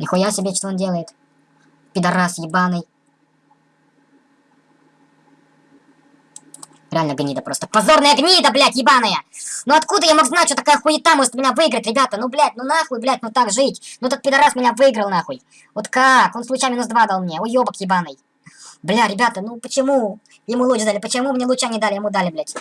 Нихуя себе, что он делает. Пидорас ебаный. Реально гнида просто. Позорная гнида, блядь, ебаная! Ну откуда я мог знать, что такая хуета может меня выиграть, ребята? Ну, блядь, ну нахуй, блядь, ну так жить. Ну этот пидорас меня выиграл, нахуй. Вот как? Он случайно минус два дал мне. Уебок ебаный. Бля, ребята, ну почему ему луч дали? Почему мне луча не дали? Ему дали, блядь.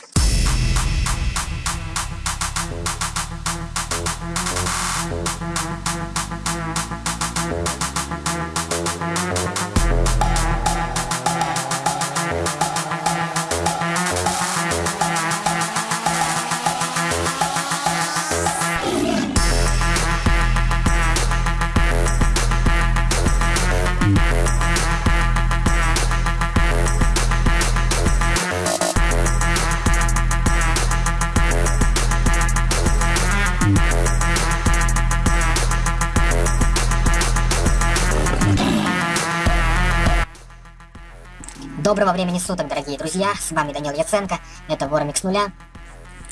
Доброго времени суток, дорогие друзья, с вами Данил Яценко, это Вормикс нуля.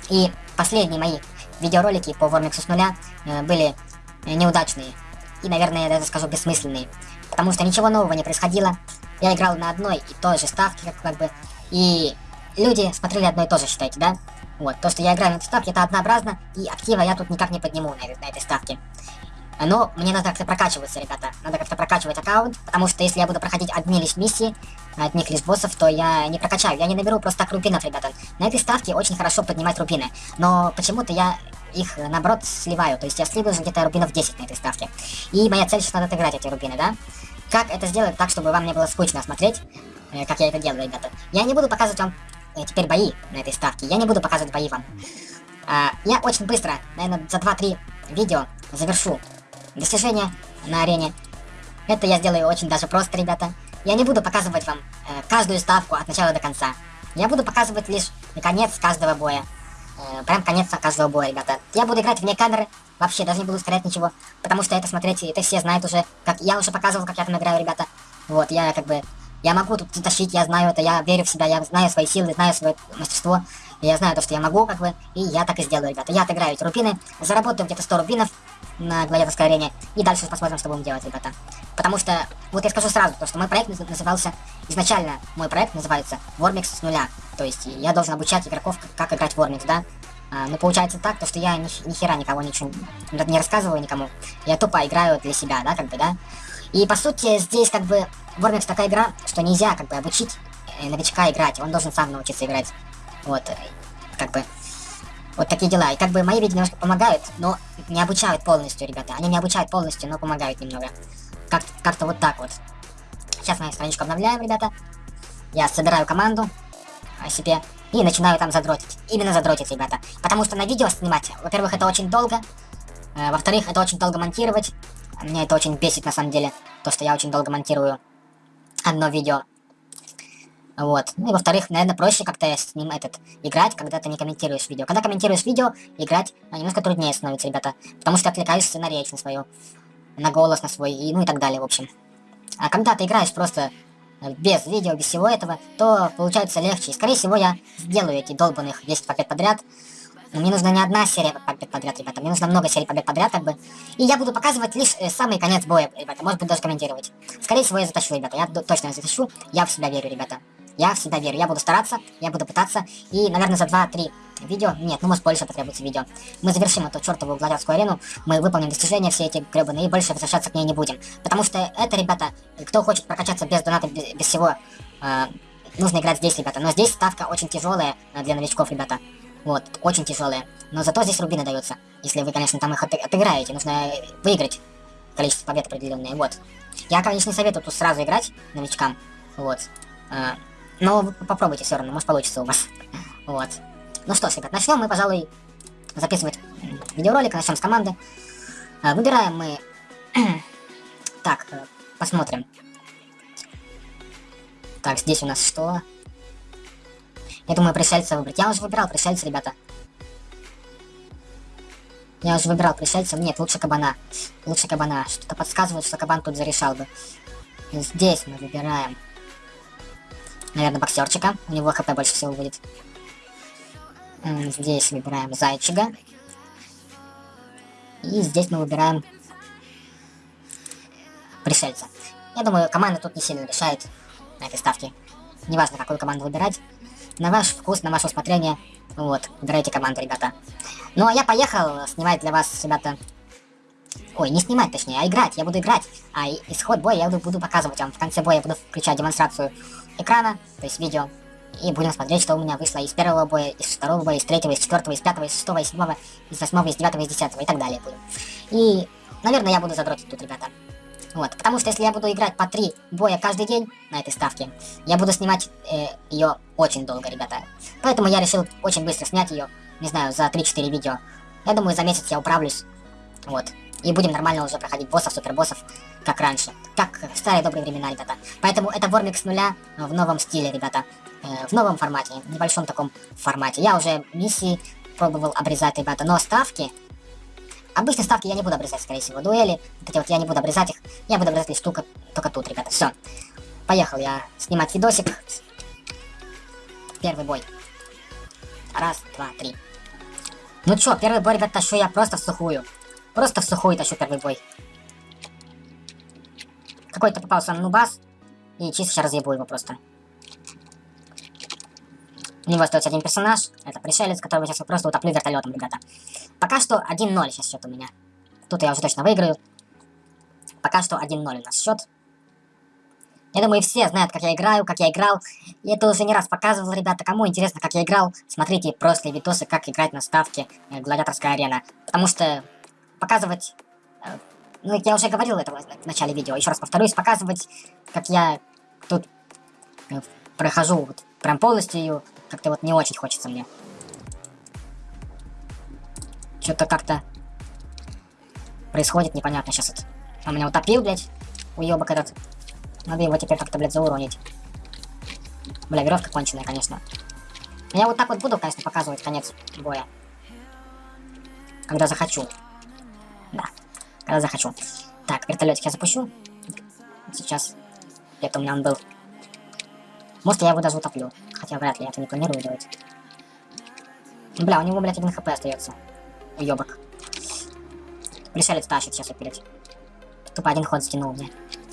И последние мои видеоролики по Вормиксу с нуля э, были неудачные. И, наверное, я даже скажу бессмысленные. Потому что ничего нового не происходило. Я играл на одной и той же ставке, как, как бы. И люди смотрели одно и то же, считайте, да? Вот, то, что я играю на этой ставке, это однообразно, и актива я тут никак не подниму на, на этой ставке. Но мне надо как-то прокачиваться, ребята. Надо как-то прокачивать аккаунт, потому что если я буду проходить одни лишь миссии, одних лишь боссов, то я не прокачаю. Я не наберу просто так рубинов, ребята. На этой ставке очень хорошо поднимать рубины. Но почему-то я их, наоборот, сливаю. То есть я сливаю где-то рубинов 10 на этой ставке. И моя цель сейчас надо отыграть эти рубины, да? Как это сделать так, чтобы вам не было скучно смотреть, э, как я это делаю, ребята? Я не буду показывать вам э, теперь бои на этой ставке. Я не буду показывать бои вам. А, я очень быстро, наверное, за 2-3 видео завершу достижения на арене. Это я сделаю очень даже просто, ребята. Я не буду показывать вам э, каждую ставку от начала до конца. Я буду показывать лишь конец каждого боя. Э, прям конец каждого боя, ребята. Я буду играть вне камеры, вообще даже не буду ускорять ничего, потому что это смотреть, это все знают уже, как я уже показывал, как я там играю, ребята. Вот, я как бы, я могу тут тащить, я знаю это, я верю в себя, я знаю свои силы, знаю свое мастерство, я знаю то, что я могу, как бы, и я так и сделаю, ребята. Я отыграю эти рубины, заработаю где-то 100 рубинов, на гладиаторской арене. И дальше посмотрим, что будем делать, ребята. Потому что, вот я скажу сразу, то, что мой проект назывался, изначально мой проект называется Warmix с нуля. То есть я должен обучать игроков, как, играть в Warmix, да. А, но получается так, то, что я ни, ни хера никого ничего не рассказываю никому. Я тупо играю для себя, да, как бы, да. И по сути здесь как бы Warmix такая игра, что нельзя как бы обучить э, новичка играть. Он должен сам научиться играть. Вот, э, как бы вот такие дела. И как бы мои видео немножко помогают, но не обучают полностью, ребята. Они не обучают полностью, но помогают немного. Как-то как вот так вот. Сейчас мы страничку обновляем, ребята. Я собираю команду о себе и начинаю там задротить. Именно задротить, ребята. Потому что на видео снимать, во-первых, это очень долго. Э, Во-вторых, это очень долго монтировать. Меня это очень бесит на самом деле. То, что я очень долго монтирую одно видео. Вот. Ну и во-вторых, наверное, проще как-то с ним этот играть, когда ты не комментируешь видео. Когда комментируешь видео, играть немножко труднее становится, ребята. Потому что отвлекаешься на речь, на свою, на голос, на свой, и, ну и так далее, в общем. А когда ты играешь просто э, без видео, без всего этого, то получается легче. И, скорее всего, я сделаю эти долбанных 10 побед подряд. Но мне нужна не одна серия побед подряд, ребята. Мне нужно много серий побед подряд, как бы. И я буду показывать лишь э, самый конец боя, ребята. Может быть, даже комментировать. Скорее всего, я затащу, ребята. Я точно затащу. Я в себя верю, ребята. Я всегда верю, я буду стараться, я буду пытаться, и, наверное, за 2-3 видео, нет, ну может больше потребуется видео, мы завершим эту чертову гладиаторскую арену, мы выполним достижения все эти гребаные, и больше возвращаться к ней не будем. Потому что это, ребята, кто хочет прокачаться без доната, без, без всего, э, нужно играть здесь, ребята. Но здесь ставка очень тяжелая э, для новичков, ребята. Вот, очень тяжелая. Но зато здесь рубины даются. Если вы, конечно, там их от отыграете, нужно выиграть количество побед определенное, вот. Я, конечно, не советую тут сразу играть новичкам, вот. Э, но попробуйте все равно, может получится у вас. Вот. Ну что ж, ребят, начнем мы, пожалуй, записывать видеоролик, начнем с команды. А, выбираем мы... так, э, посмотрим. Так, здесь у нас что? Я думаю, пришельца выбрать. Я уже выбирал пришельца, ребята. Я уже выбирал пришельцев. Нет, лучше кабана. Лучше кабана. Что-то подсказывает, что кабан тут зарешал бы. Здесь мы выбираем наверное, боксерчика. У него хп больше всего будет. Здесь выбираем зайчика. И здесь мы выбираем пришельца. Я думаю, команда тут не сильно решает на этой ставке. Неважно, какую команду выбирать. На ваш вкус, на ваше усмотрение. Вот, выбирайте команду, ребята. Ну, а я поехал снимать для вас, ребята... Ой, не снимать, точнее, а играть. Я буду играть. А исход боя я буду показывать вам. В конце боя я буду включать демонстрацию экрана, то есть видео. И будем смотреть, что у меня вышло из первого боя, из второго боя, из третьего, из четвертого, из пятого, из шестого, из седьмого, из восьмого, из девятого, из десятого и так далее будем. И, наверное, я буду задротить тут, ребята. Вот, потому что если я буду играть по три боя каждый день на этой ставке, я буду снимать э, ее очень долго, ребята. Поэтому я решил очень быстро снять ее, не знаю, за 3-4 видео. Я думаю, за месяц я управлюсь. Вот. И будем нормально уже проходить боссов, супербоссов, как раньше. Как в старые добрые времена, ребята. Поэтому это Вормик с нуля в новом стиле, ребята. Э, в новом формате, в небольшом таком формате. Я уже миссии пробовал обрезать, ребята, но ставки Обычно ставки я не буду обрезать, скорее всего. Дуэли, вот эти вот я не буду обрезать их. Я буду обрезать лишь штука, только тут, ребята. Все. Поехал я снимать видосик. Первый бой. Раз, два, три. Ну чё, первый бой, ребят, тащу я просто в сухую. Просто в сухую тащу первый бой. Какой-то попался нубас. И чисто сейчас разъебу его просто. У него остается один персонаж. Это пришелец, которого сейчас просто утоплю вертолетом, ребята. Пока что 1-0 сейчас счет у меня. Тут я уже точно выиграю. Пока что 1-0 у нас счет. Я думаю, все знают, как я играю, как я играл. И это уже не раз показывал, ребята. Кому интересно, как я играл, смотрите прошлые видосы, как играть на ставке э, Гладиаторская арена. Потому что показывать... Э, ну, я уже говорил это в начале видео. Еще раз повторюсь, показывать, как я тут э, прохожу вот, прям полностью как-то вот не очень хочется мне. Что-то как-то происходит непонятно сейчас. Вот. Он меня утопил, блядь, уебок этот. Надо его теперь как-то, блядь, зауронить. Бля, веревка конченая, конечно. я вот так вот буду, конечно, показывать конец боя. Когда захочу. Да, когда захочу. Так, вертолетик я запущу. Сейчас. Где-то у меня он был. Может, я его даже утоплю. Хотя вряд ли, я это не планирую делать. Бля, у него, блядь, один хп остается. Уебок. Пришелец тащит сейчас опять. Тупо один ход стянул мне.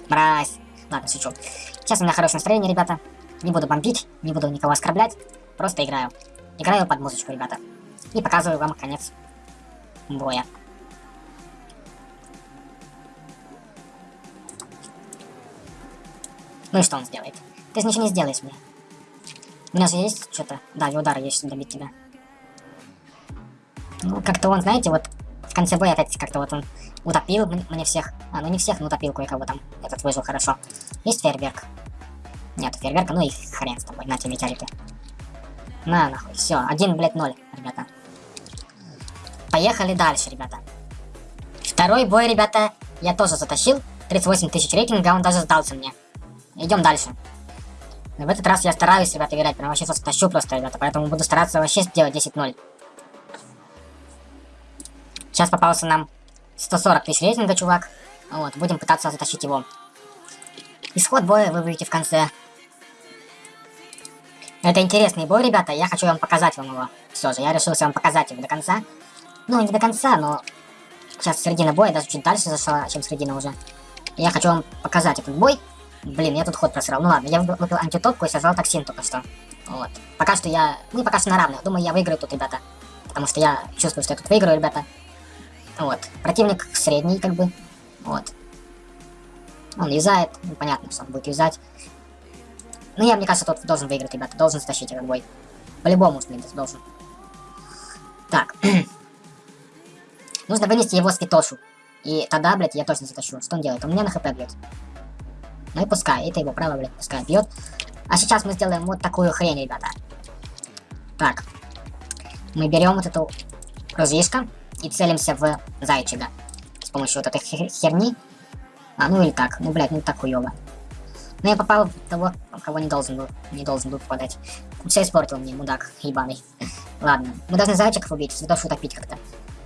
Мразь. Ладно, шучу. Сейчас у меня хорошее настроение, ребята. Не буду бомбить, не буду никого оскорблять. Просто играю. Играю под музычку, ребята. И показываю вам конец боя. Ну и что он сделает? Ты же ничего не сделаешь мне. У меня же есть что-то. Да, и удары есть, чтобы добить тебя. Ну, как-то он, знаете, вот в конце боя опять как-то вот он утопил мне всех. А, ну не всех, но утопил кое-кого там. Этот выжил хорошо. Есть фейерверк? Нет, фейерверка, ну и хрен с тобой. На тебе метеориты. На, нахуй. Все, один, блядь, ноль, ребята. Поехали дальше, ребята. Второй бой, ребята, я тоже затащил. 38 тысяч рейтинга, он даже сдался мне. Идем дальше. В этот раз я стараюсь, ребята, играть. Прям вообще тащу просто, ребята. Поэтому буду стараться вообще сделать 10-0. Сейчас попался нам 140 тысяч рейтинга, чувак. Вот, будем пытаться затащить его. Исход боя вы увидите в конце. Это интересный бой, ребята. Я хочу вам показать вам его. Все же, я решился вам показать его до конца. Ну, не до конца, но... Сейчас середина боя, даже чуть дальше зашла, чем середина уже. Я хочу вам показать этот бой. Блин, я тут ход просрал. Ну ладно, я выпил антитопку и сожрал токсин только что. Вот. Пока что я... Ну, пока что на равных. Думаю, я выиграю тут, ребята. Потому что я чувствую, что я тут выиграю, ребята. Вот. Противник средний, как бы. Вот. Он юзает. Ну, понятно, что он будет юзать. Ну, я, мне кажется, тут должен выиграть, ребята. Должен стащить этот бой. По-любому, блядь, должен. Так. Нужно вынести его святошу. И тогда, блядь, я точно затащу. Что он делает? Он меня на хп бьет. Ну и пускай, это его право, блядь, пускай бьет. А сейчас мы сделаем вот такую хрень, ребята. Так. Мы берем вот эту ружьишко и целимся в зайчика. С помощью вот этой херни. А, ну или так. Ну, блядь, ну так хуёво. Но я попал в того, кого не должен был. Не должен был попадать. Все испортил мне, мудак ебаный. Ладно. Мы должны зайчиков убить, святошу утопить как-то.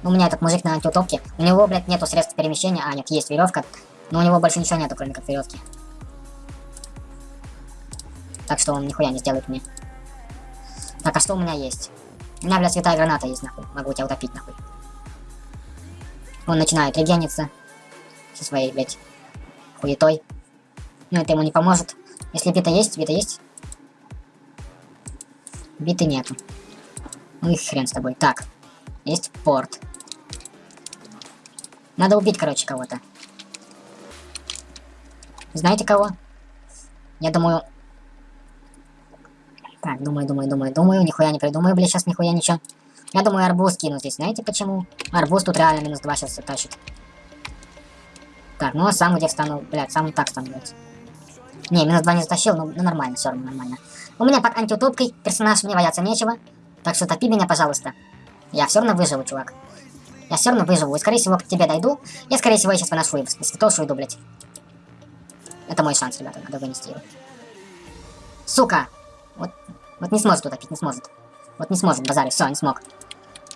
У меня этот мужик на антиутопке. У него, блядь, нету средств перемещения. А, нет, есть веревка. Но у него больше ничего нету, кроме как веревки. Так что он нихуя не сделает мне. Так, а что у меня есть? У меня, блядь, святая граната есть, нахуй. Могу тебя утопить, нахуй. Он начинает регениться. Со своей, блядь, хуетой. Ну, это ему не поможет. Если бита есть, бита есть. Биты нету. Ну и хрен с тобой. Так. Есть порт. Надо убить, короче, кого-то. Знаете кого? Я думаю... Так, думаю, думаю, думаю, думаю. Нихуя не придумаю, блядь, сейчас нихуя ничего. Я думаю, арбуз кину здесь. Знаете почему? Арбуз тут реально минус 2 сейчас тащит. Так, ну а сам где встану? Блядь, сам так стану, блядь. Не, минус 2 не затащил, но ну, нормально, все равно нормально. У меня под антиутопкой персонаж, мне бояться нечего. Так что топи меня, пожалуйста. Я все равно выживу, чувак. Я все равно выживу. И, скорее всего, к тебе дойду. Я, скорее всего, сейчас поношу его. Святошу иду, блядь. Это мой шанс, ребята, надо вынести его. Сука! Вот, вот не сможет утопить, не сможет. Вот не сможет, базарь, все, не смог.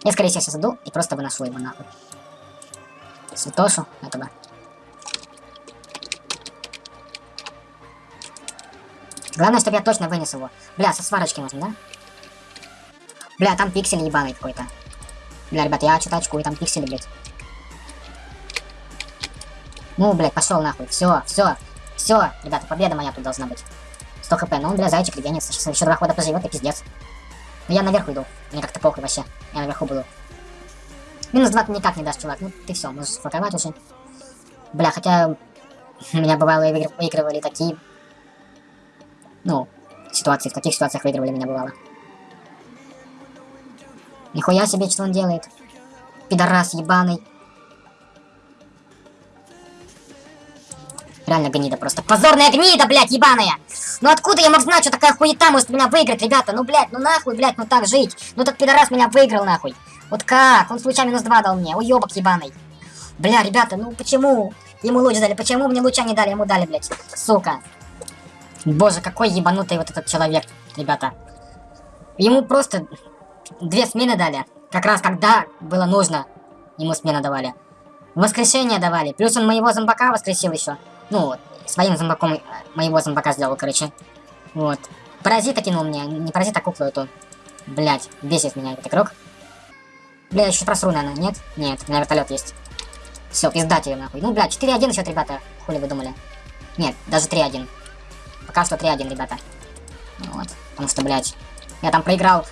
Я, скорее всего, сейчас иду и просто выношу его нахуй. Святошу этого. Главное, чтобы я точно вынес его. Бля, со сварочки можно, да? Бля, там пиксель ебаный какой-то. Бля, ребят, я что-то очкую, там пиксели, блядь. Ну, блядь, пошел нахуй. Все, все, все, ребята, победа моя тут должна быть. 100 хп, ну, бля, зайчик регенится. Сейчас еще два хода поживет, и пиздец. Ну, я наверх иду. Мне как-то похуй вообще. Я наверху буду. Минус 2 ты никак не дашь, чувак. Ну, ты все, можешь сфоковать уже. Бля, хотя... Меня бывало выигрывали такие ну, ситуации, в каких ситуациях выигрывали меня бывало. Нихуя себе, что он делает. Пидорас ебаный. Реально гнида просто. Позорная гнида, блядь, ебаная! Ну откуда я мог знать, что такая хуета может меня выиграть, ребята? Ну, блядь, ну нахуй, блядь, ну так жить. Ну этот пидорас меня выиграл, нахуй. Вот как? Он случайно минус два дал мне. Уебок ебаный. Бля, ребята, ну почему? Ему луч дали. Почему мне луча не дали? Ему дали, блядь. Сука. Боже, какой ебанутый вот этот человек, ребята. Ему просто две смены дали. Как раз когда было нужно, ему смена давали. Воскрешение давали. Плюс он моего зомбака воскресил еще. Ну, своим зомбаком моего зомбака сделал, короче. Вот. Паразита кинул мне. Не паразита, а куклу эту. Блять, бесит меня этот игрок. Бля, еще просру, наверное, нет? Нет, у меня вертолет есть. Все, пиздать ее нахуй. Ну, блядь, 4-1 счет, ребята. Хули вы думали? Нет, даже 3-1. Пока что 3-1, ребята. Вот. Потому что, блядь, я там проиграл.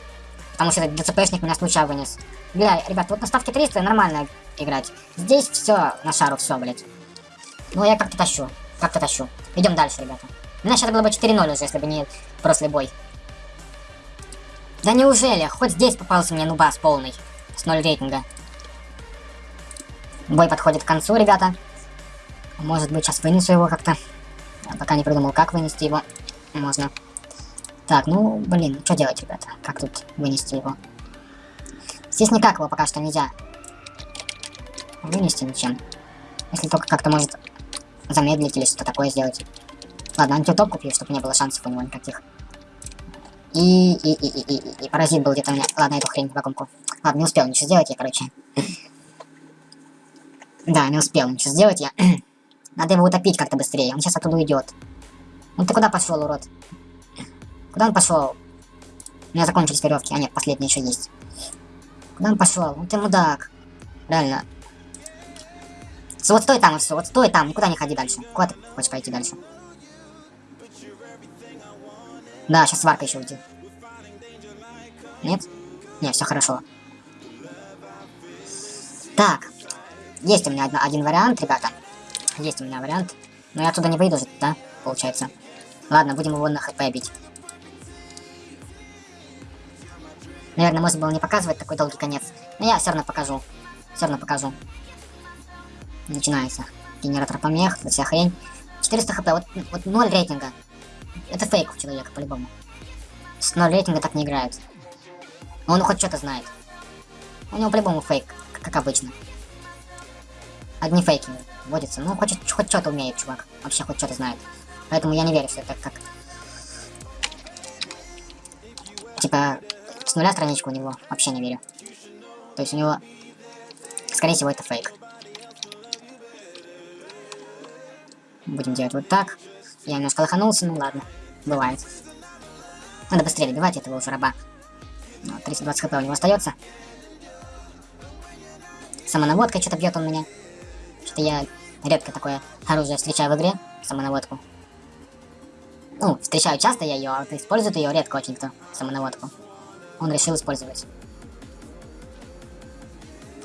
Потому что этот ДЦПшник меня случайно вынес. Бля, ребят, вот на ставке 300 нормально играть. Здесь все на шару, все, блядь. Ну, я как-то тащу. Как-то тащу. Идем дальше, ребята. У меня сейчас было бы 4-0 уже, если бы не прошлый бой. Да неужели? Хоть здесь попался мне нубас полный. С 0 рейтинга. Бой подходит к концу, ребята. Может быть, сейчас вынесу его как-то. Я пока не придумал, как вынести его. Можно. Так, ну, блин, что делать, ребята? Как тут вынести его? Здесь никак его пока что нельзя вынести ничем. Если только как-то может замедлить или что-то такое сделать. Ладно, антитоп купил, чтобы не было шансов у него никаких. И, и, и, и, и, и паразит был где-то у меня. Ладно, эту хрень в вакуумку. Ладно, не успел ничего сделать я, короче. Да, не успел ничего сделать я. Надо его утопить как-то быстрее. Он сейчас оттуда уйдет. Ну ты куда пошел, урод? Куда он пошел? У меня закончились веревки. А нет, последний еще есть. Куда он пошел? Ну ты мудак. Реально. Все, вот стой там, все, вот стой там, никуда не ходи дальше. Куда ты хочешь пойти дальше? Да, сейчас сварка еще уйдет. Нет? Не, все хорошо. Так. Есть у меня одна, один вариант, ребята. Есть у меня вариант. Но я оттуда не выйду же, да? Получается. Ладно, будем его на хп бить. Наверное, можно было не показывать такой долгий конец. Но я все равно покажу. Все равно покажу. Начинается. Генератор помех, вся хрень. 400 хп, вот, вот 0 рейтинга. Это фейк у человека, по-любому. С 0 рейтинга так не играют. Он хоть что-то знает. У него по-любому фейк, как обычно. Одни фейки вводятся. Ну, хоть, хоть что-то умеет, чувак. Вообще хоть что-то знает. Поэтому я не верю, что это как... Типа, с нуля страничку у него. Вообще не верю. То есть у него... Скорее всего, это фейк. Будем делать вот так. Я немножко лоханулся, ну ладно. Бывает. Надо быстрее добивать этого уже раба. Ну, 320 хп у него остается. Самонаводкой что-то бьет он меня. Что-то я редко такое оружие встречаю в игре, самонаводку. Ну, встречаю часто я ее, а вот использует ее редко очень кто, самонаводку. Он решил использовать.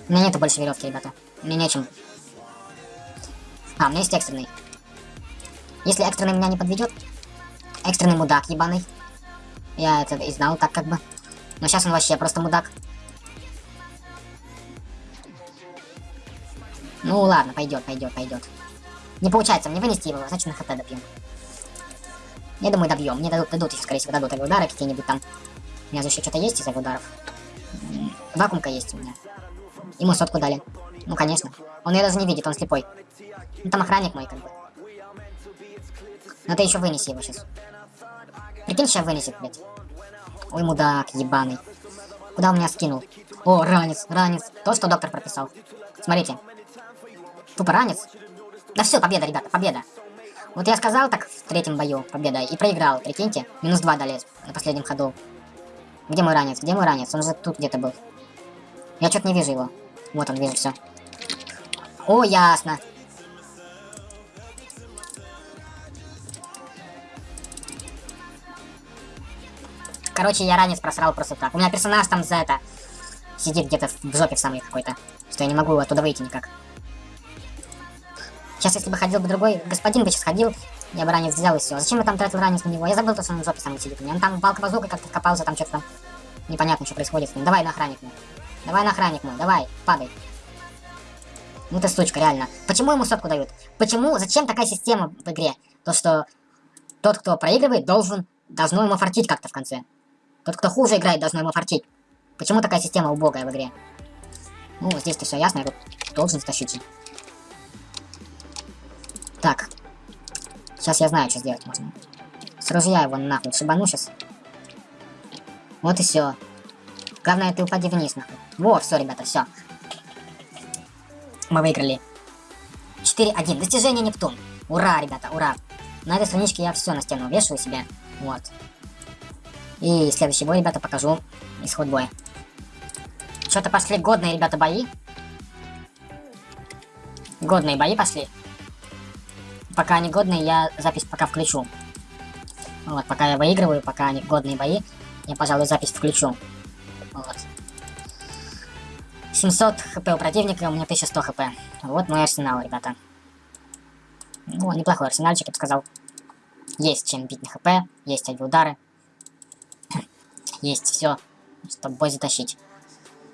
У меня нету больше веревки, ребята. Мне нечем. А, у меня есть экстренный. Если экстренный меня не подведет, экстренный мудак ебаный. Я это и знал так как бы. Но сейчас он вообще просто мудак. Ну ладно, пойдет, пойдет, пойдет. Не получается мне вынести его, значит на хп добьем. Я думаю, добьем. Мне дадут, дадут еще, скорее всего, дадут удары какие-нибудь там. У меня же еще что-то есть из ударов. Вакуумка есть у меня. Ему сотку дали. Ну, конечно. Он ее даже не видит, он слепой. Ну, там охранник мой, как бы. Но ты еще вынеси его сейчас. Прикинь, сейчас вынесет, блядь. Ой, мудак, ебаный. Куда он меня скинул? О, ранец, ранец. То, что доктор прописал. Смотрите. Тупо ранец. Да все, победа, ребята, победа. Вот я сказал так в третьем бою, победа, и проиграл, прикиньте. Минус два дали на последнем ходу. Где мой ранец? Где мой ранец? Он же тут где-то был. Я что-то не вижу его. Вот он, вижу все. О, ясно. Короче, я ранец просрал просто так. У меня персонаж там за это сидит где-то в жопе в самой какой-то. Что я не могу оттуда выйти никак. Сейчас, если бы ходил бы другой господин бы сейчас ходил, я бы ранец взял и все. Зачем я там тратил ранец на него? Я забыл, что он в жопе самый сидит. Он там палка базука как-то копался, там что-то там непонятно, что происходит с ним. Давай на охранник мой. Давай на охранник мой, давай, падай. Ну ты сучка, реально. Почему ему сотку дают? Почему? Зачем такая система в игре? То, что тот, кто проигрывает, должен, должно ему фартить как-то в конце. Тот, кто хуже играет, должно ему фартить. Почему такая система убогая в игре? Ну, здесь-то все ясно, я тут должен стащить. Так. Сейчас я знаю, что сделать можно. С ружья его нахуй шибану сейчас. Вот и все. Главное, ты упади вниз, нахуй. Во, все, ребята, все. Мы выиграли. 4-1. Достижение Нептун. Ура, ребята, ура. На этой страничке я все на стену вешаю себе. Вот. И следующий бой, ребята, покажу исход боя. Что-то пошли годные, ребята, бои. Годные бои пошли. Пока они годные, я запись пока включу. Вот, пока я выигрываю, пока они годные бои, я, пожалуй, запись включу. Вот. 700 хп у противника, у меня 1100 хп. Вот мой арсенал, ребята. Ну, неплохой арсенальчик, я бы сказал. Есть чем бить на хп, есть удары есть все, чтобы бой затащить.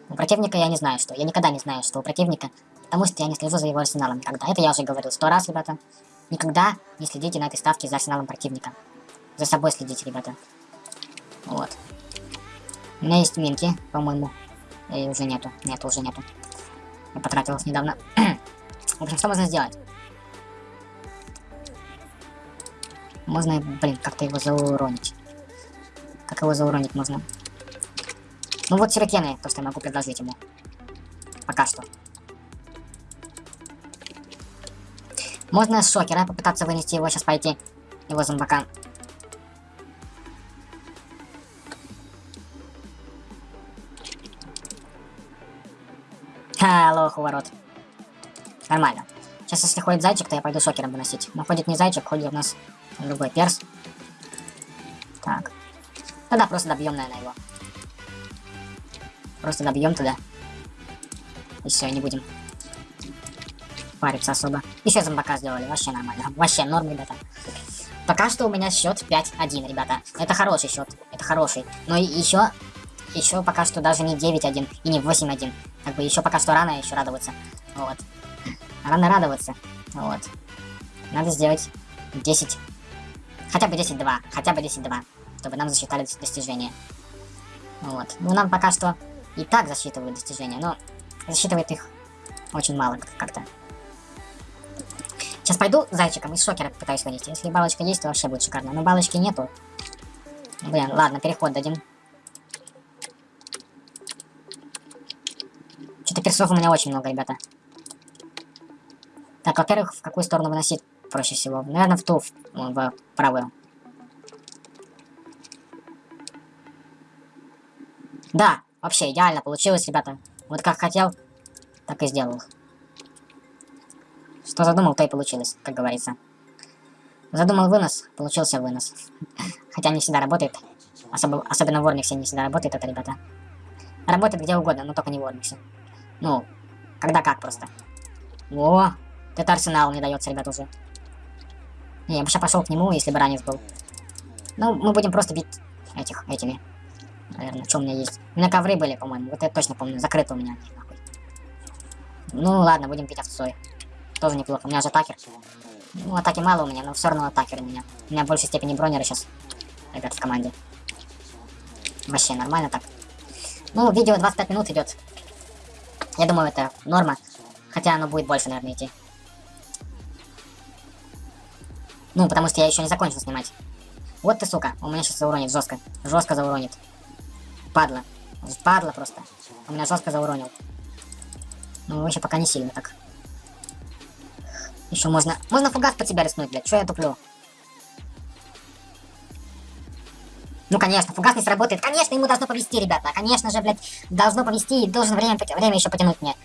У противника я не знаю, что. Я никогда не знаю, что у противника, потому что я не слежу за его арсеналом никогда. Это я уже говорил сто раз, ребята. Никогда не следите на этой ставке за арсеналом противника. За собой следите, ребята. Вот. У меня есть минки, по-моему. И уже нету. Нет, уже нету. Я потратил их недавно. В общем, что можно сделать? Можно, блин, как-то его зауронить. Как его зауронить можно? Ну вот сирокены, то, что я могу предложить ему. Пока что. Можно с шокера попытаться вынести его, сейчас пойти. Его зомбака. Ха, лох у ворот. Нормально. Сейчас, если ходит зайчик, то я пойду шокером выносить. Но ходит не зайчик, ходит у нас другой перс. Тогда просто добьем, наверное, его. Просто добьем туда. И все, не будем париться особо. Еще зомбака сделали, вообще нормально. Вообще норм, ребята. Пока что у меня счет 5-1, ребята. Это хороший счет, это хороший. Но еще, еще пока что даже не 9-1 и не 8-1. Как бы еще пока что рано еще радоваться. Вот. Рано радоваться. Вот. Надо сделать 10. Хотя бы 10-2. Хотя бы 10-2 чтобы нам засчитали достижения. Вот. Ну, нам пока что и так засчитывают достижения, но засчитывает их очень мало как-то. Сейчас пойду зайчиком из шокера пытаюсь вынести. Если балочка есть, то вообще будет шикарно. Но балочки нету. Блин, ладно, переход дадим. Что-то персов у меня очень много, ребята. Так, во-первых, в какую сторону выносить проще всего? Наверное, в ту, в, в правую. Да, вообще идеально получилось, ребята. Вот как хотел, так и сделал. Что задумал, то и получилось, как говорится. Задумал вынос, получился вынос. Хотя не всегда работает. Особо, особенно в Ормиксе не всегда работает это, ребята. Работает где угодно, но только не в Ормиксе. Ну, когда как просто. О, это арсенал не дается, ребят, уже. Не, я бы сейчас пошел к нему, если бы ранец был. Ну, мы будем просто бить этих, этими. Наверное, что у меня есть. У меня ковры были, по-моему. Вот это точно помню. Закрыто у меня. Нахуй. Ну ладно, будем бить овцой. Тоже неплохо. У меня же атакер. Ну, атаки мало у меня, но все равно атакер у меня. У меня в большей степени бронеры сейчас. Ребят, в команде. Вообще нормально так. Ну, видео 25 минут идет. Я думаю, это норма. Хотя оно будет больше, наверное, идти. Ну, потому что я еще не закончил снимать. Вот ты, сука, у меня сейчас зауронит жестко. Жестко зауронит. Падла. Падла просто. У меня жестко зауронил. Ну, еще пока не сильно так. Еще можно... Можно фугас под себя рискнуть, блядь. Че я туплю? Ну, конечно, фугас не сработает. Конечно, ему должно повести, ребята. Конечно же, блядь, должно повести и должен время, время еще потянуть мне.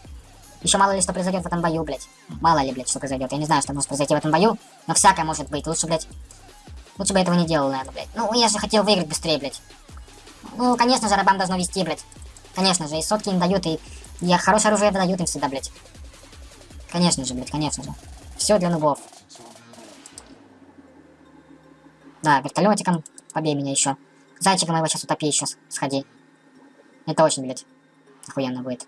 Еще мало ли что произойдет в этом бою, блядь. Мало ли, блядь, что произойдет. Я не знаю, что может произойти в этом бою, но всякое может быть. Лучше, блядь, лучше бы этого не делал, наверное, блядь. Ну, я же хотел выиграть быстрее, блядь. Ну, конечно же, рабам должно вести, блядь. Конечно же, и сотки им дают, и, и хорошее оружие дают им всегда, блядь. Конечно же, блядь, конечно же. Все для нубов. Да, вертолетиком побей меня еще. Зайчиком его сейчас утопи еще, сходи. Это очень, блядь, охуенно будет.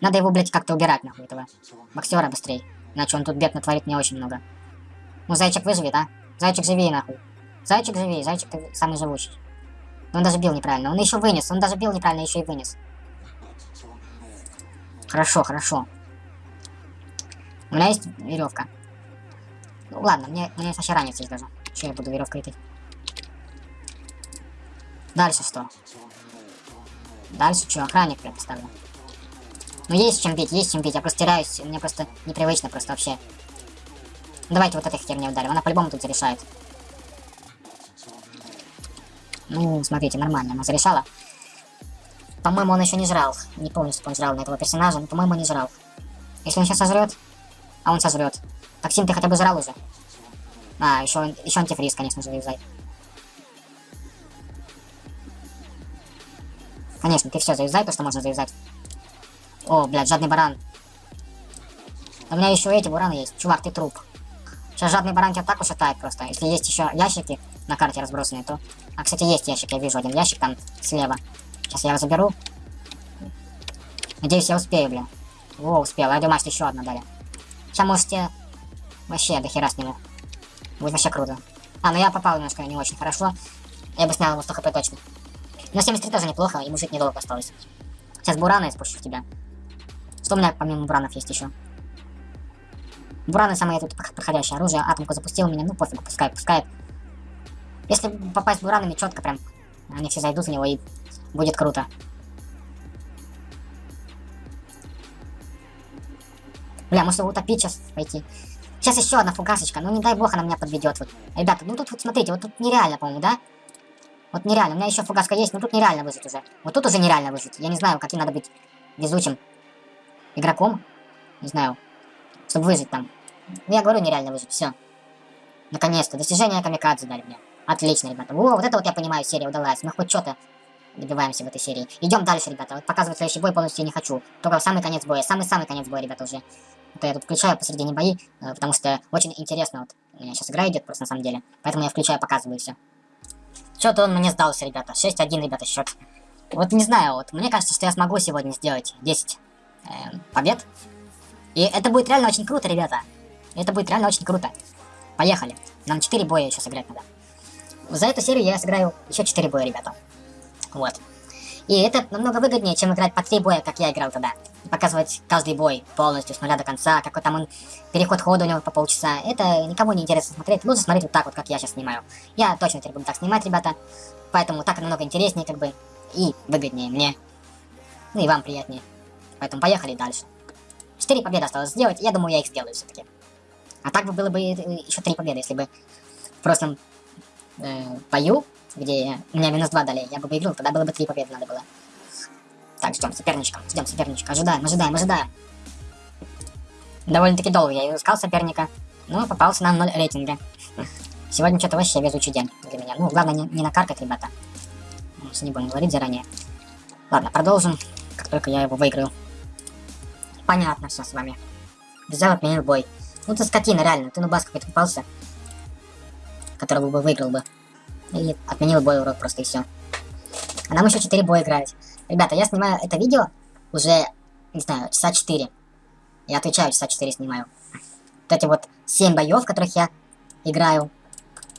Надо его, блядь, как-то убирать, нахуй, этого боксера быстрее. Иначе он тут бед натворит мне очень много. Ну, зайчик выживет, а? Зайчик живи, нахуй. Зайчик живи, зайчик ты самый живущий. Он даже бил неправильно. Он еще вынес, он даже бил неправильно, еще и вынес. Хорошо, хорошо. У меня есть веревка. Ну ладно, мне, есть вообще ранец есть даже. Что я буду веревкой идти? Дальше что? Дальше что? Охранник я поставлю. Ну есть чем бить, есть чем бить. Я просто теряюсь. Мне просто непривычно просто вообще. Давайте вот этой херней ударим. Она по-любому тут зарешает. Ну, смотрите, нормально. Она зарешала. По-моему, он еще не жрал. Не помню, что он жрал на этого персонажа, но, по-моему, не жрал. Если он сейчас сожрет, а он сожрет. Токсин ты хотя бы жрал уже. А, еще, еще антифриз, конечно же, юзай. Конечно, ты все заюзай, то, что можно заюзать. О, блядь, жадный баран. У меня еще эти бураны есть. Чувак, ты труп. Сейчас жадный баран тебя так ушатает просто. Если есть еще ящики на карте разбросанные, то... А, кстати, есть ящик, я вижу один ящик там слева. Сейчас я его заберу. Надеюсь, я успею, бля. О, успел. Я думаю, что еще одна дали. Сейчас можете... Вообще, до хера сниму. Будет вообще круто. А, ну я попал немножко не очень хорошо. Я бы снял его 100 хп точно. Но 73 тоже неплохо, ему жить недолго осталось. Сейчас бурана испущу в тебя. Что у меня помимо буранов есть еще? Бураны самое тут проходящее оружие. Атомку запустил меня, ну пофиг, пускай, пускай. Если попасть буранами четко прям, они все зайдут в него и будет круто. Бля, может его утопить сейчас пойти. Сейчас еще одна фугасочка. Ну не дай бог она меня подведет. Вот. Ребята, ну тут вот смотрите, вот тут нереально, по-моему, да? Вот нереально. У меня еще фугаска есть, но тут нереально выжить уже. Вот тут уже нереально выжить. Я не знаю, каким надо быть везучим игроком. Не знаю. Чтобы выжить там. Ну, я говорю, нереально выжить. Все. Наконец-то. Достижение камикадзе дали мне. Отлично, ребята. О, вот это вот я понимаю, серия удалась. Мы хоть что-то добиваемся в этой серии. Идем дальше, ребята. Вот показывать следующий бой полностью не хочу. Только в самый конец боя. Самый-самый конец боя, ребята, уже. Это я тут включаю посередине бои, э, потому что очень интересно. Вот у меня сейчас игра идет просто на самом деле. Поэтому я включаю, показываю все. Что-то он мне сдался, ребята. 6-1, ребята, счет. Вот не знаю, вот мне кажется, что я смогу сегодня сделать 10 э, побед. И это будет реально очень круто, ребята. Это будет реально очень круто. Поехали. Нам 4 боя еще сыграть надо. За эту серию я сыграю еще 4 боя, ребята. Вот. И это намного выгоднее, чем играть по 3 боя, как я играл тогда. Показывать каждый бой полностью, с нуля до конца, какой там он, переход хода у него по полчаса. Это никому не интересно смотреть. Лучше смотреть вот так вот, как я сейчас снимаю. Я точно теперь буду так снимать, ребята. Поэтому так намного интереснее, как бы, и выгоднее мне. Ну и вам приятнее. Поэтому поехали дальше. Четыре победы осталось сделать, я думаю, я их сделаю все-таки. А так бы было бы еще три победы, если бы в прошлом э, бою, где меня минус два дали, я бы выиграл, тогда было бы три победы надо было. Так, ждем соперничка, ждем соперничка, ожидаем, ожидаем, ожидаем. Довольно-таки долго я искал соперника, но попался на 0 рейтинга. Сегодня что-то вообще везучий день для меня. Ну, главное не, не накаркать, ребята. Если не будем говорить заранее. Ладно, продолжим, как только я его выиграю. Понятно все с вами. Взял, отменил бой. Ну ты скотина, реально. Ты ну бас какой-то попался. Которого бы выиграл бы. И отменил бой, урод, просто и все. А нам еще 4 боя играть. Ребята, я снимаю это видео уже, не знаю, часа 4. Я отвечаю, часа 4 снимаю. Вот эти вот 7 боев, в которых я играю,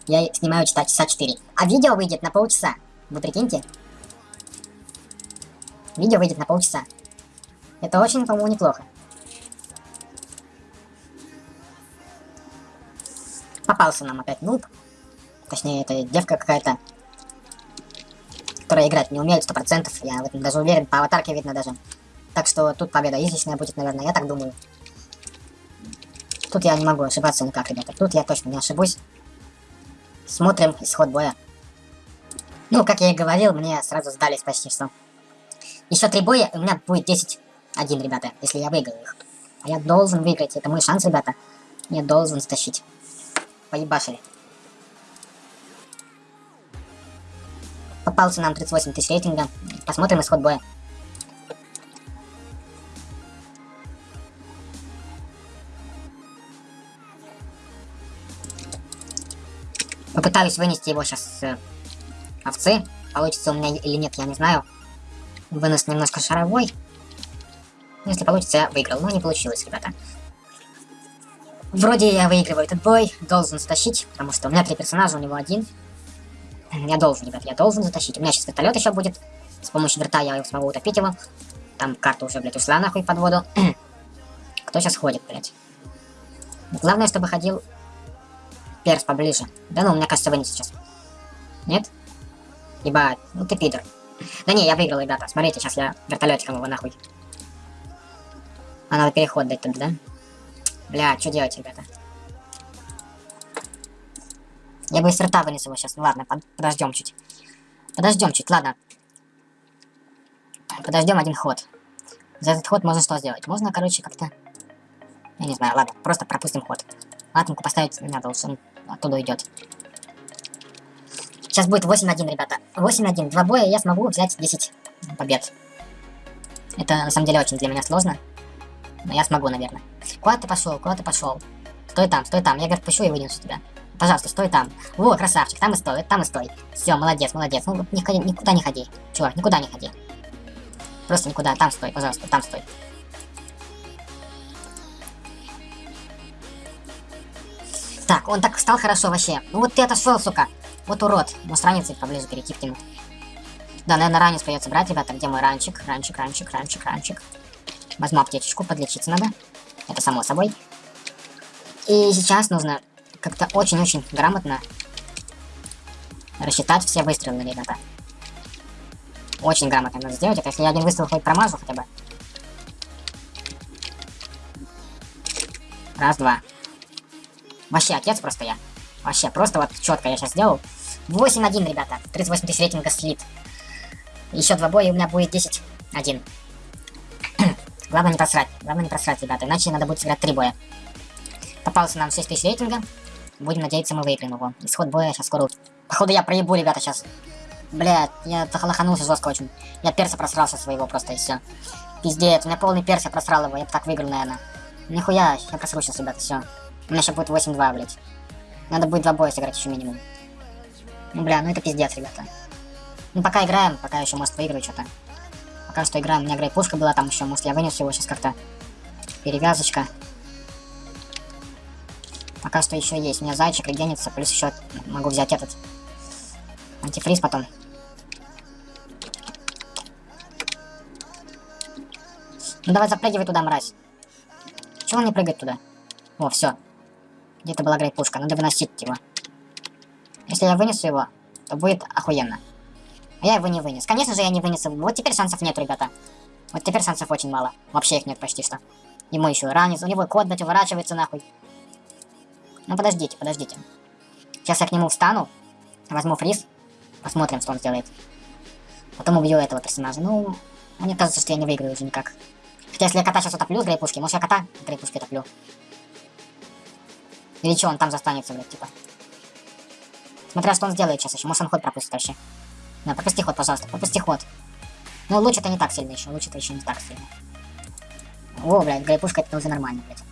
я снимаю часа, часа 4. А видео выйдет на полчаса. Вы прикиньте? Видео выйдет на полчаса. Это очень, по-моему, неплохо. Попался нам опять нуб. Точнее, это девка какая-то, которая играть не умеет, сто процентов. Я в этом даже уверен, по аватарке видно даже. Так что тут победа излишняя будет, наверное, я так думаю. Тут я не могу ошибаться никак, ребята. Тут я точно не ошибусь. Смотрим исход боя. Ну, как я и говорил, мне сразу сдались почти что. Еще три боя, у меня будет 10-1, ребята, если я выиграю их. А я должен выиграть, это мой шанс, ребята. Я должен стащить. Поебашили. Попался нам 38 тысяч рейтинга. Посмотрим исход боя. Попытаюсь вынести его сейчас с э, овцы. Получится у меня или нет, я не знаю. Вынос немножко шаровой. Если получится, я выиграл. Но не получилось, ребята. Вроде я выигрываю этот бой. Должен стащить, потому что у меня три персонажа, у него один. Я должен, ребят, я должен затащить. У меня сейчас вертолет еще будет. С помощью верта я смогу утопить его. Там карта уже, блядь, ушла нахуй под воду. Кто сейчас ходит, блядь? Главное, чтобы ходил перс поближе. Да ну, мне кажется, вынес сейчас. Нет? Ебать, ну ты пидор. Да не, я выиграл, ребята. Смотрите, сейчас я вертолетиком его нахуй. А надо переход дать тут, да? Бля, что делать, ребята? Я бы из рта вынес его сейчас. Ну ладно, под подождем чуть. Подождем чуть, ладно. Подождем один ход. За этот ход можно что сделать? Можно, короче, как-то... Я не знаю, ладно, просто пропустим ход. Атомку поставить не надо, он оттуда идет. Сейчас будет 8-1, ребята. 8-1. Два боя, я смогу взять 10 побед. Это, на самом деле, очень для меня сложно. Но я смогу, наверное. Куда ты пошел? Куда ты пошел? Стой там, стой там. Я, говорю, пущу и вынесу тебя. Пожалуйста, стой там. Во, красавчик, там и стой, там и стой. Все, молодец, молодец. Ну, никуда, никуда не ходи. Чувак, никуда не ходи. Просто никуда, там стой, пожалуйста, там стой. Так, он так стал хорошо вообще. Ну вот ты отошел, сука. Вот урод. Может раниться поближе перейти к нему. Да, наверное, ранец придется брать, ребята. Где мой ранчик? Ранчик, ранчик, ранчик, ранчик. Возьму аптечечку, подлечиться надо. Это само собой. И сейчас нужно как-то очень-очень грамотно рассчитать все выстрелы, ребята. Очень грамотно надо сделать это, если я один выстрел хоть промажу хотя бы. Раз, два. Вообще, отец просто я. Вообще, просто вот четко я сейчас сделал. 8-1, ребята. 38 тысяч рейтинга слит. Еще два боя, и у меня будет 10-1. Главное не просрать. Главное не просрать, ребята. Иначе надо будет сыграть три боя. Попался нам 6 тысяч рейтинга. Будем надеяться, мы выиграем его. Исход боя сейчас скоро... Походу я проебу, ребята, сейчас. Блядь, я лоханулся жестко очень. Я перса просрался своего просто и все. Пиздец, у меня полный перс, я просрал его. Я бы так выиграл, наверное. Нихуя, я просру сейчас, ребята, все. У меня сейчас будет 8-2, блядь. Надо будет два боя сыграть еще минимум. Ну, бля, ну это пиздец, ребята. Ну, пока играем, пока еще, может, выиграю что-то. Пока что играем. У меня грей пушка была там еще, может, я вынес его сейчас как-то. Перевязочка. Пока что еще есть. У меня зайчик и генится, плюс еще могу взять этот. Антифриз потом. Ну давай запрыгивай туда, мразь. Чего он не прыгает туда? О, все. Где-то была грейпушка, надо выносить его. Если я вынесу его, то будет охуенно. А я его не вынес. Конечно же, я не вынес его. Вот теперь шансов нет, ребята. Вот теперь шансов очень мало. Вообще их нет почти что. Ему еще ранец, у него кот, блядь, уворачивается нахуй. Ну подождите, подождите. Сейчас я к нему встану, возьму фриз, посмотрим, что он сделает. Потом убью этого персонажа. Ну, мне кажется, что я не выиграю уже никак. Хотя если я кота сейчас утоплю с грейпушки, может я кота с грейпушки утоплю. Или что, он там застанется, блядь, типа. Смотря что он сделает сейчас еще. Может он ход пропустит вообще. Да, пропусти ход, пожалуйста, пропусти ход. Ну, луч это не так сильно еще, луч это еще не так сильно. О, блядь, грейпушка это уже нормально, блядь.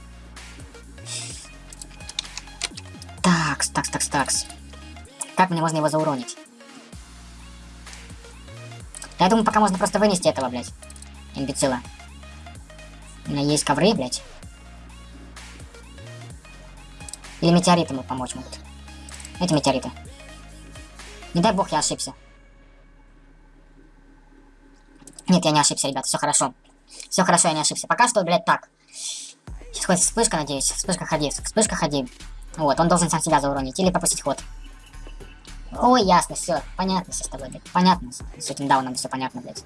Такс, такс, такс, такс. Как мне можно его зауронить? Я думаю, пока можно просто вынести этого, блядь. Имбецила. У меня есть ковры, блядь. Или метеориты ему помочь могут. Эти метеориты. Не дай бог я ошибся. Нет, я не ошибся, ребят, все хорошо. Все хорошо, я не ошибся. Пока что, блядь, так. Сейчас хоть вспышка, надеюсь. Вспышка ходи, вспышка ходи. Вот, он должен сам себя зауронить или пропустить ход. Ой, ясно, все, понятно все с тобой, блядь. Понятно, с этим дауном все понятно, блядь.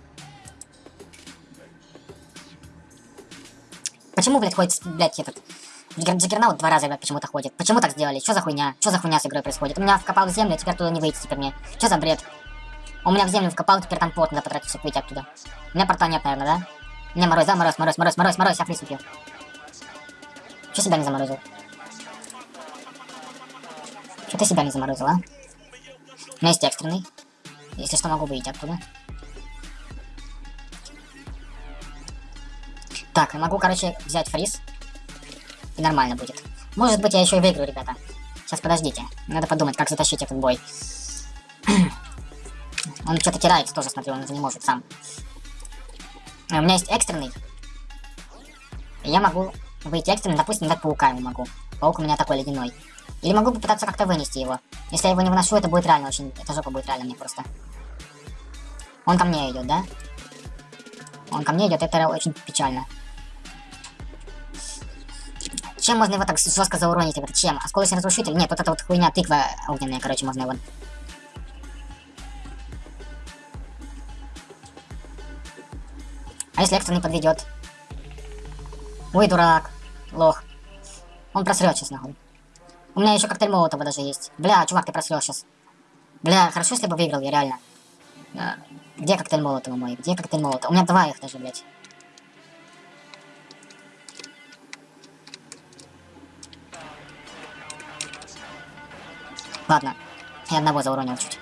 Почему, блядь, ходит, блядь, этот... Джаггернаут два раза, блядь, почему-то ходит. Почему так сделали? Что за хуйня? Что за хуйня с игрой происходит? У меня вкопал в землю, теперь туда не выйти теперь мне. Что за бред? У меня в землю вкопал, теперь там пот надо потратить, чтобы выйти оттуда. У меня порта нет, наверное, да? Меня мороз, да? Мороз, мороз, мороз, мороз, мороз, я фриз выпил. Че себя не заморозил? Что ты себя не заморозил, а? У меня есть экстренный. Если что, могу выйти оттуда. Так, могу, короче, взять фриз. И нормально будет. Может быть, я еще и выиграю, ребята. Сейчас, подождите. Надо подумать, как затащить этот бой. Он что-то теряется тоже, смотри, он уже не может сам. У меня есть экстренный. Я могу выйти экстренный, допустим, дать паука ему могу. Паук у меня такой ледяной. Или могу попытаться как-то вынести его. Если я его не выношу, это будет реально очень... Это жопа будет реально мне просто. Он ко мне идет, да? Он ко мне идет, это очень печально. Чем можно его так жестко зауронить? Чем? Осколочный разрушитель? Нет, вот эта вот хуйня тыква огненная, короче, можно его... А если экстренный подведет? Ой, дурак. Лох. Он просрет сейчас, нахуй. У меня еще коктейль Молотова даже есть. Бля, чувак, ты просрел сейчас. Бля, хорошо, если бы выиграл я, реально. А, где коктейль Молотова мой? Где коктейль Молотова? У меня два их даже, блядь. Ладно, я одного зауронил чуть.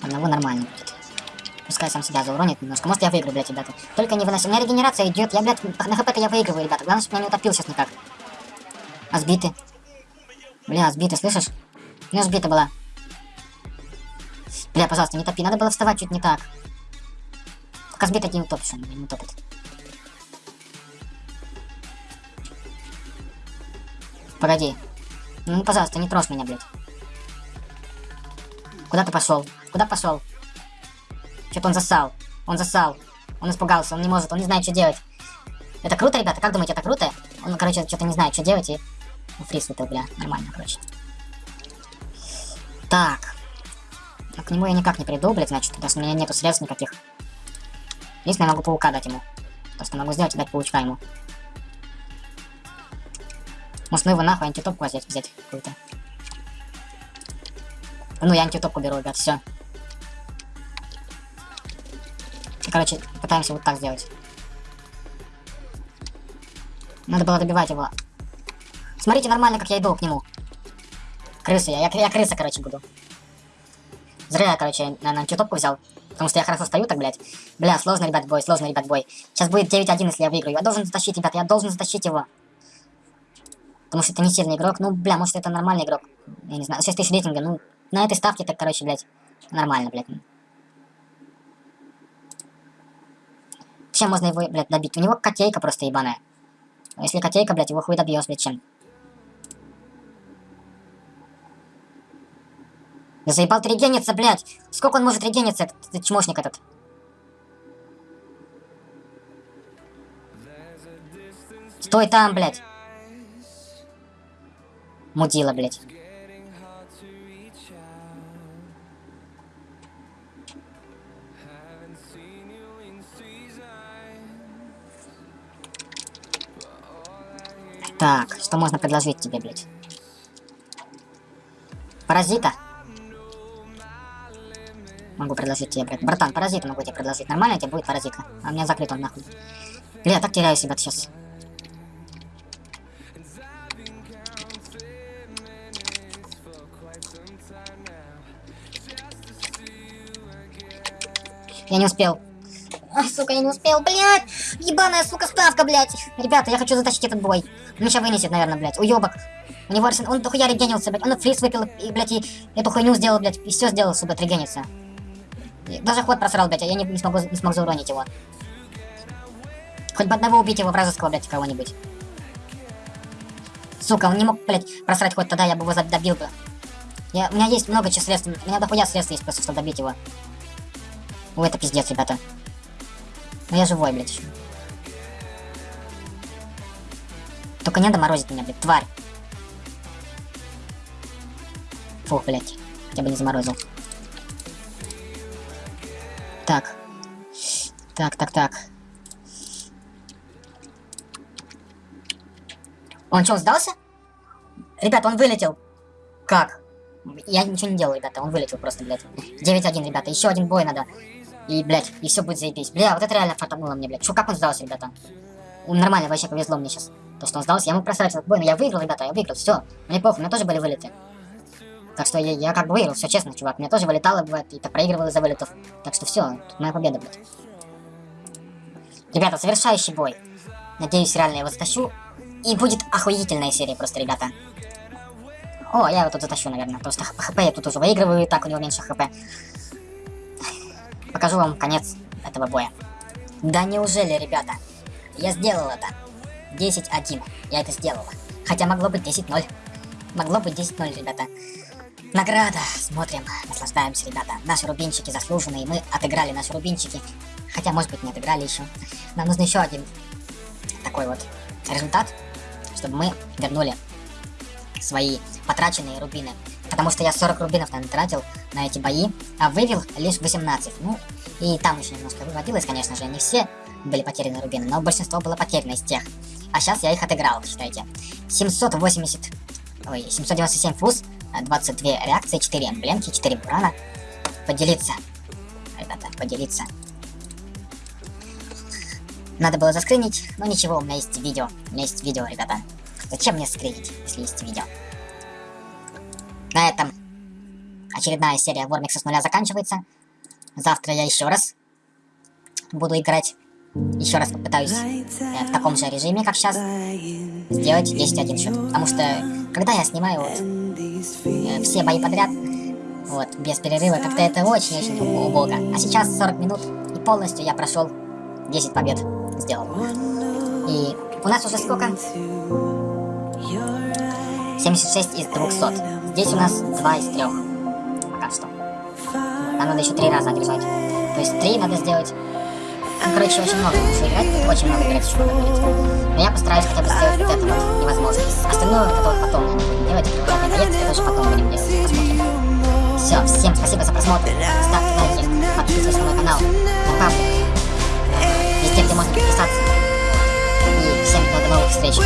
Одного нормально будет. Пускай сам себя зауронит немножко. Может я выиграю, блядь, ребята. Только не выноси. У меня регенерация идет. Я, блядь, на хп я выигрываю, ребята. Главное, чтобы меня не утопил сейчас никак. А сбиты. Бля, сбиты, слышишь? У меня сбита была. Бля, пожалуйста, не топи. Надо было вставать чуть не так. Пока сбита не утопишь, он не утопит. Погоди. Ну, пожалуйста, не трожь меня, блядь. Куда ты пошел? Куда пошел? Что-то он засал. Он засал. Он испугался, он не может, он не знает, что делать. Это круто, ребята? Как думаете, это круто? Он, короче, что-то не знает, что делать, и... Ну, фриз выпил, бля. Нормально, короче. Так. Но к нему я никак не приду, блядь, значит, что у меня нету средств никаких. Единственное, я могу паука дать ему. То, что могу сделать, дать паучка ему. Может, ну его нахуй антитопку взять, взять какую-то. Ну, я антитопку беру, ребят, все. Короче, пытаемся вот так сделать. Надо было добивать его. Смотрите нормально, как я иду к нему. Крыса я. Я, я крыса, короче, буду. Зря я, короче, на антитопку взял. Потому что я хорошо стою так, блядь. Бля, сложно, ребят, бой, сложно, ребят, бой. Сейчас будет 9-1, если я выиграю. Я должен затащить, ребят, я должен затащить его. Потому что это не сильный игрок. Ну, бля, может это нормальный игрок. Я не знаю, 6 тысяч рейтинга, ну, на этой ставке так, короче, блядь, нормально, блядь. Чем можно его, блядь, добить? У него котейка просто ебаная. А если котейка, блядь, его хуй добьешь, блядь, чем? Заебал ты блядь! Сколько он может регениться, этот, этот чмошник этот? Стой там, блядь! Мудила, блядь. Так, что можно предложить тебе, блядь? Паразита? Могу предложить тебе, блядь. Братан, паразита могу тебе предложить. Нормально тебе будет паразитка? А у меня закрыт он нахуй. Бля, я так теряюсь, ребят, сейчас. Я не успел. Сука, я не успел, блядь! Ебаная, сука, ставка, блядь! Ребята, я хочу затащить этот бой. Меня вынесет, наверное, блядь. Уебок. У него арсен... Он дохуя регенился, блядь. Он фриз выпил, и, блядь, и эту хуйню сделал, блядь. И все сделал, сука, отрегениться. И даже ход просрал, блядь, а я не, не, смогу, не смог зауронить его. Хоть бы одного убить его вражеского, блядь, кого-нибудь. Сука, он не мог, блядь, просрать ход тогда, я бы его добил бы. Я, у меня есть много средств, у меня дохуя средств есть просто, чтобы добить его. Ой, это пиздец, ребята. Но я живой, блядь, еще. Только не доморозить меня, блядь, тварь. Фух, блядь. Я бы не заморозил. Так. Так, так, так. Он что, сдался? Ребята, он вылетел. Как? Я ничего не делал, ребята, он вылетел просто, блядь. 9-1, ребята, еще один бой надо. И, блядь, и все будет заебись. Бля, вот это реально фартануло мне, блядь. Чё, как он сдался, ребята? Он нормально, вообще повезло мне сейчас. То, что он сдался, я мог просрать этот бой, но я выиграл, ребята, я выиграл, все. Мне плохо, у меня тоже были вылеты. Так что я, я как бы выиграл, все честно, чувак. Мне тоже вылетало, бывает, и то проигрывал из-за вылетов. Так что все, тут моя победа, блядь. Ребята, завершающий бой. Надеюсь, реально я его затащу. И будет охуительная серия просто, ребята. О, я его тут затащу, наверное. Потому что хп я тут уже выигрываю, и так у него меньше хп. Покажу вам конец этого боя. Да неужели, ребята? Я сделал это. 10-1. Я это сделал. Хотя могло быть 10-0. Могло быть 10-0, ребята. Награда. Смотрим, наслаждаемся, ребята. Наши рубинчики заслуженные. Мы отыграли наши рубинчики. Хотя, может быть, не отыграли еще. Нам нужно еще один такой вот результат, чтобы мы вернули свои потраченные рубины. Потому что я 40 рубинов там тратил на эти бои, а вывел лишь 18. Ну, и там еще немножко выводилось, конечно же, не все были потеряны рубины, но большинство было потеряно из тех. А сейчас я их отыграл, считайте. 780, ой, 797 фуз, 22 реакции, 4 эмблемки, 4 бурана. Поделиться, ребята, поделиться. Надо было заскринить, но ничего, у меня есть видео. У меня есть видео, ребята. Зачем мне скринить, если есть видео? На этом очередная серия Вормикса с нуля заканчивается. Завтра я еще раз буду играть. Еще раз попытаюсь э, в таком же режиме, как сейчас, сделать 10-1 счет. Потому что, когда я снимаю вот, э, все бои подряд, вот, без перерыва, как-то это очень-очень убого. А сейчас 40 минут, и полностью я прошел 10 побед сделал. И у нас уже сколько? 76 из 200. Здесь у нас 2 из 3. Пока что. Нам надо еще 3 раза одержать. То есть 3 надо сделать. Ну, короче, очень много нужно играть. Очень много играть еще надо будет. Но я постараюсь хотя бы сделать вот это вот невозможно. Остальное вот это вот потом надо будет делать. Проект, это тоже потом будем делать. Посмотрим. Все, всем спасибо за просмотр. Ставьте лайки, подписывайтесь на мой канал, на паблик. Везде, где можно подписаться. И всем до новых встреч.